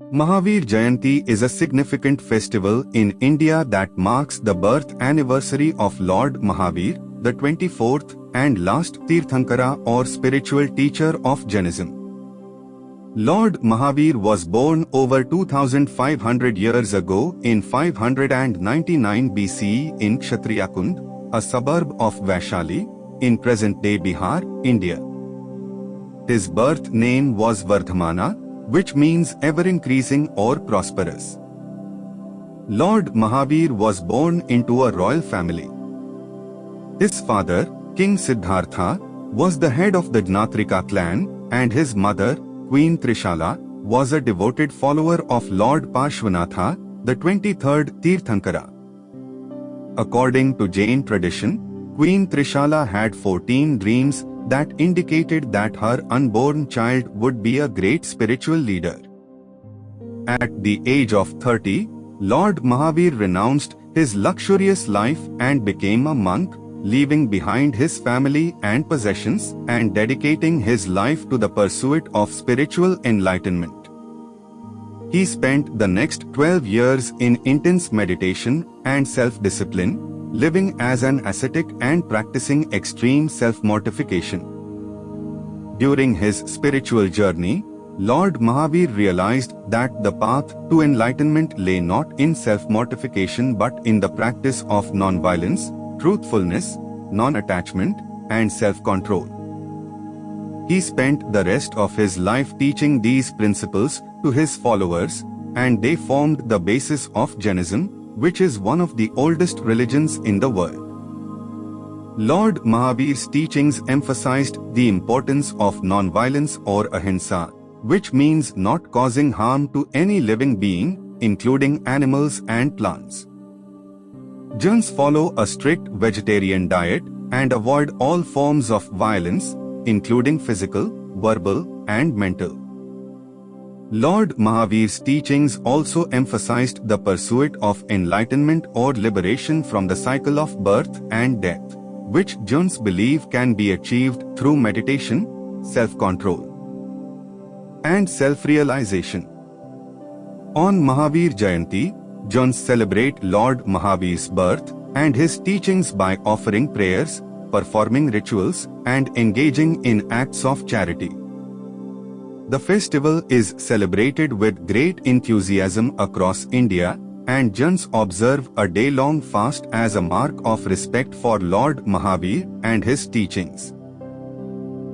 Mahavir Jayanti is a significant festival in India that marks the birth anniversary of Lord Mahavir, the 24th and last Tirthankara or spiritual teacher of Jainism. Lord Mahavir was born over 2500 years ago in 599 BCE in Kshatriyakund, a suburb of Vaishali, in present-day Bihar, India. His birth name was Vardhamana, which means ever-increasing or prosperous. Lord Mahavir was born into a royal family. His father, King Siddhartha, was the head of the Jnatrika clan and his mother, Queen Trishala, was a devoted follower of Lord Parshvanatha, the 23rd Tirthankara. According to Jain tradition, Queen Trishala had 14 dreams that indicated that her unborn child would be a great spiritual leader. At the age of 30, Lord Mahavir renounced his luxurious life and became a monk, leaving behind his family and possessions and dedicating his life to the pursuit of spiritual enlightenment. He spent the next 12 years in intense meditation and self-discipline, living as an ascetic and practicing extreme self-mortification. During his spiritual journey, Lord Mahavir realized that the path to enlightenment lay not in self-mortification but in the practice of non-violence, truthfulness, non-attachment, and self-control. He spent the rest of his life teaching these principles to his followers, and they formed the basis of Jainism, which is one of the oldest religions in the world. Lord Mahavir's teachings emphasized the importance of non-violence or ahimsa, which means not causing harm to any living being, including animals and plants. Jains follow a strict vegetarian diet and avoid all forms of violence, including physical, verbal, and mental. Lord Mahavir's teachings also emphasized the pursuit of enlightenment or liberation from the cycle of birth and death, which Jains believe can be achieved through meditation, self-control, and self-realization. On Mahavir Jayanti, Jains celebrate Lord Mahavir's birth and his teachings by offering prayers, performing rituals, and engaging in acts of charity. The festival is celebrated with great enthusiasm across India and Jains observe a day-long fast as a mark of respect for Lord Mahavir and his teachings.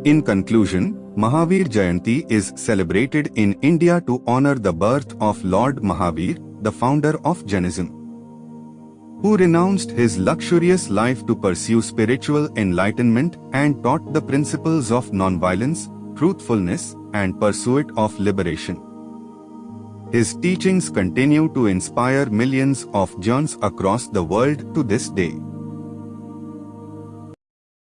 In conclusion, Mahavir Jayanti is celebrated in India to honor the birth of Lord Mahavir, the founder of Jainism, who renounced his luxurious life to pursue spiritual enlightenment and taught the principles of nonviolence, truthfulness, and pursuit of liberation. His teachings continue to inspire millions of Jains across the world to this day.